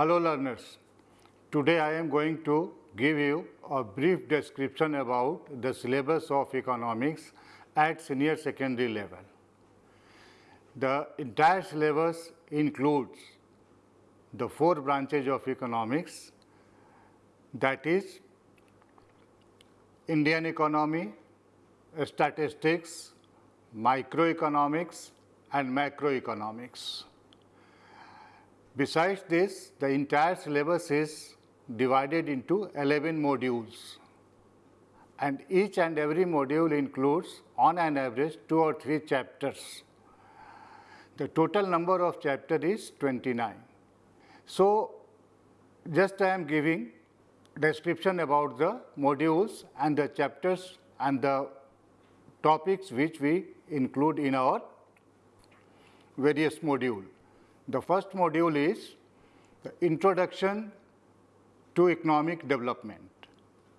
Hello learners, today I am going to give you a brief description about the syllabus of economics at senior secondary level. The entire syllabus includes the four branches of economics that is Indian economy, statistics, microeconomics and macroeconomics. Besides this, the entire syllabus is divided into 11 modules and each and every module includes on an average 2 or 3 chapters. The total number of chapter is 29. So, just I am giving description about the modules and the chapters and the topics which we include in our various module. The first module is the introduction to economic development,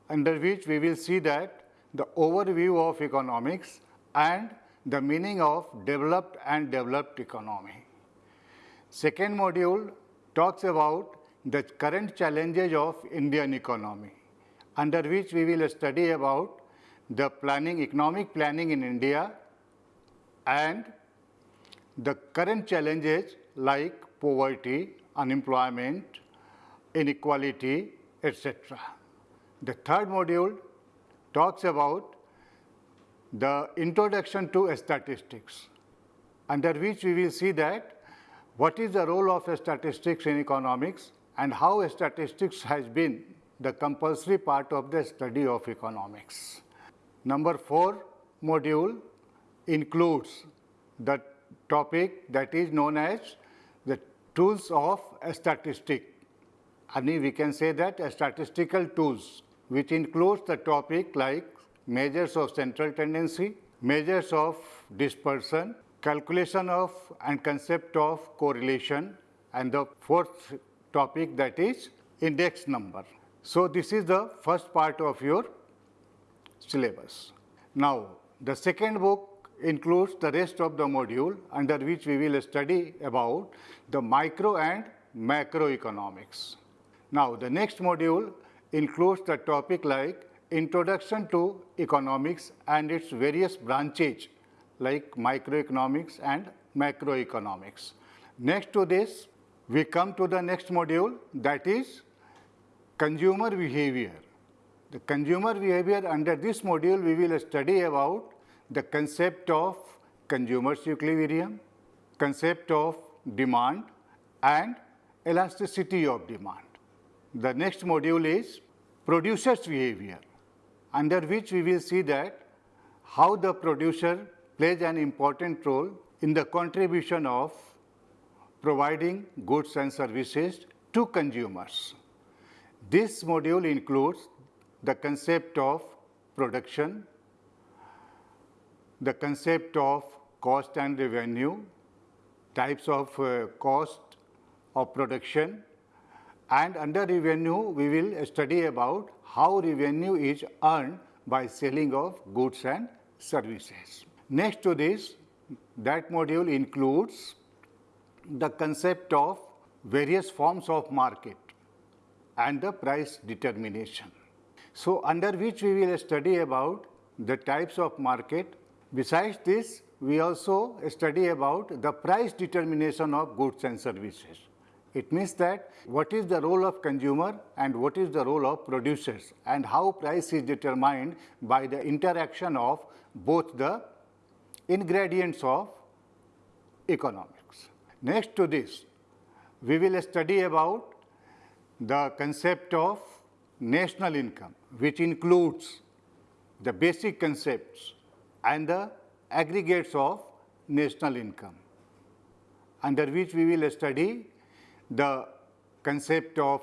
under which we will see that the overview of economics and the meaning of developed and developed economy. Second module talks about the current challenges of Indian economy, under which we will study about the planning, economic planning in India and the current challenges like poverty, unemployment, inequality, etc. The third module talks about the introduction to statistics, under which we will see that what is the role of statistics in economics and how statistics has been the compulsory part of the study of economics. Number 4 module includes the topic that is known as tools of statistic. I mean we can say that statistical tools which includes the topic like measures of central tendency, measures of dispersion, calculation of and concept of correlation and the fourth topic that is index number. So, this is the first part of your syllabus. Now, the second book includes the rest of the module under which we will study about the micro and macroeconomics. Now, the next module includes the topic like introduction to economics and its various branches like microeconomics and macroeconomics. Next to this, we come to the next module that is consumer behavior. The consumer behavior under this module we will study about the concept of consumer's equilibrium, concept of demand and elasticity of demand. The next module is producer's behavior under which we will see that how the producer plays an important role in the contribution of providing goods and services to consumers. This module includes the concept of production, the concept of cost and revenue, types of uh, cost of production and under revenue we will study about how revenue is earned by selling of goods and services. Next to this that module includes the concept of various forms of market and the price determination. So, under which we will study about the types of market. Besides this, we also study about the price determination of goods and services. It means that what is the role of consumer and what is the role of producers and how price is determined by the interaction of both the ingredients of economics. Next to this, we will study about the concept of national income, which includes the basic concepts and the aggregates of national income, under which we will study the concept of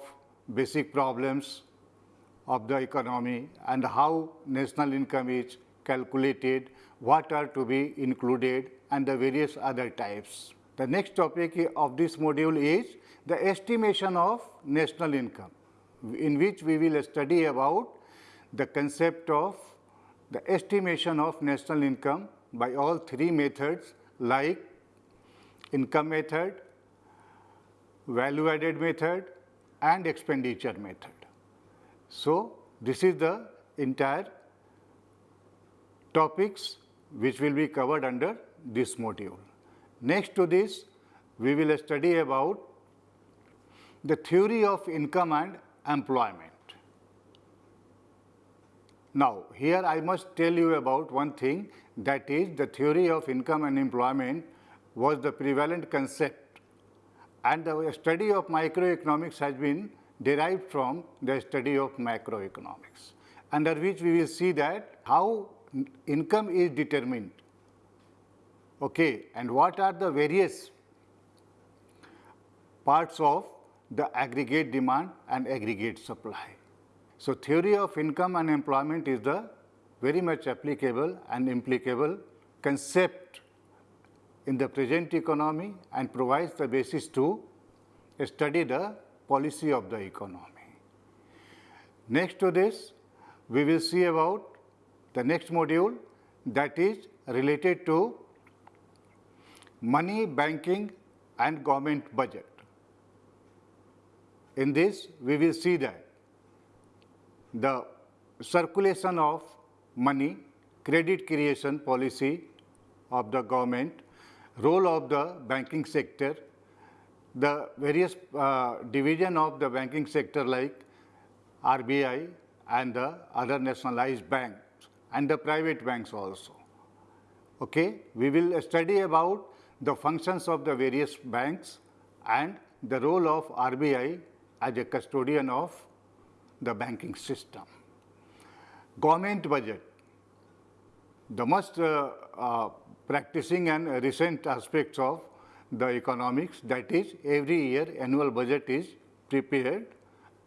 basic problems of the economy and how national income is calculated, what are to be included and the various other types. The next topic of this module is the estimation of national income, in which we will study about the concept of the estimation of national income by all three methods like income method, value added method and expenditure method. So, this is the entire topics which will be covered under this module. Next to this, we will study about the theory of income and employment. Now, here I must tell you about one thing that is the theory of income and employment was the prevalent concept and the study of microeconomics has been derived from the study of macroeconomics, under which we will see that how income is determined okay, and what are the various parts of the aggregate demand and aggregate supply. So, theory of income and employment is the very much applicable and implicable concept in the present economy and provides the basis to study the policy of the economy. Next to this, we will see about the next module that is related to money, banking and government budget. In this, we will see that the circulation of money, credit creation policy of the government, role of the banking sector, the various uh, division of the banking sector like RBI and the other nationalized banks and the private banks also. Okay? We will study about the functions of the various banks and the role of RBI as a custodian of the banking system. Government budget, the most uh, uh, practicing and recent aspects of the economics that is every year annual budget is prepared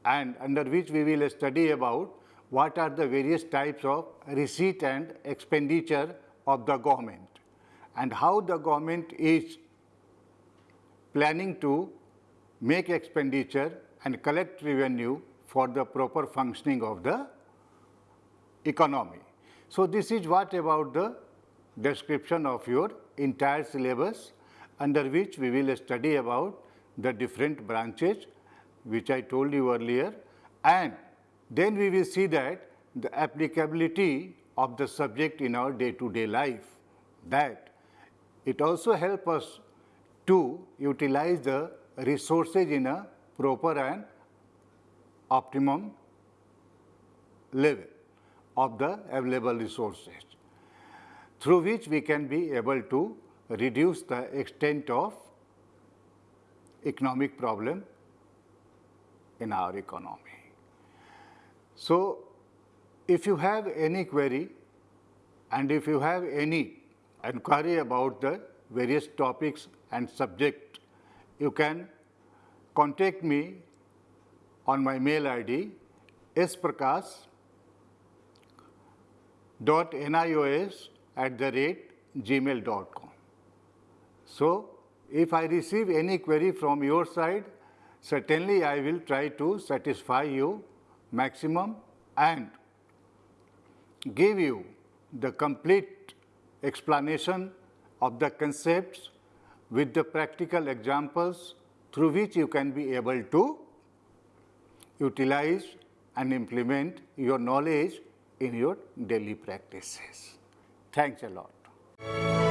and under which we will study about what are the various types of receipt and expenditure of the government and how the government is planning to make expenditure and collect revenue for the proper functioning of the economy. So, this is what about the description of your entire syllabus under which we will study about the different branches which I told you earlier and then we will see that the applicability of the subject in our day to day life that it also helps us to utilize the resources in a proper and optimum level of the available resources, through which we can be able to reduce the extent of economic problem in our economy. So, if you have any query and if you have any inquiry about the various topics and subject, you can contact me on my mail ID sprakash at the rate gmail dot com. So, if I receive any query from your side, certainly I will try to satisfy you maximum and give you the complete explanation of the concepts with the practical examples through which you can be able to utilize and implement your knowledge in your daily practices. Thanks a lot.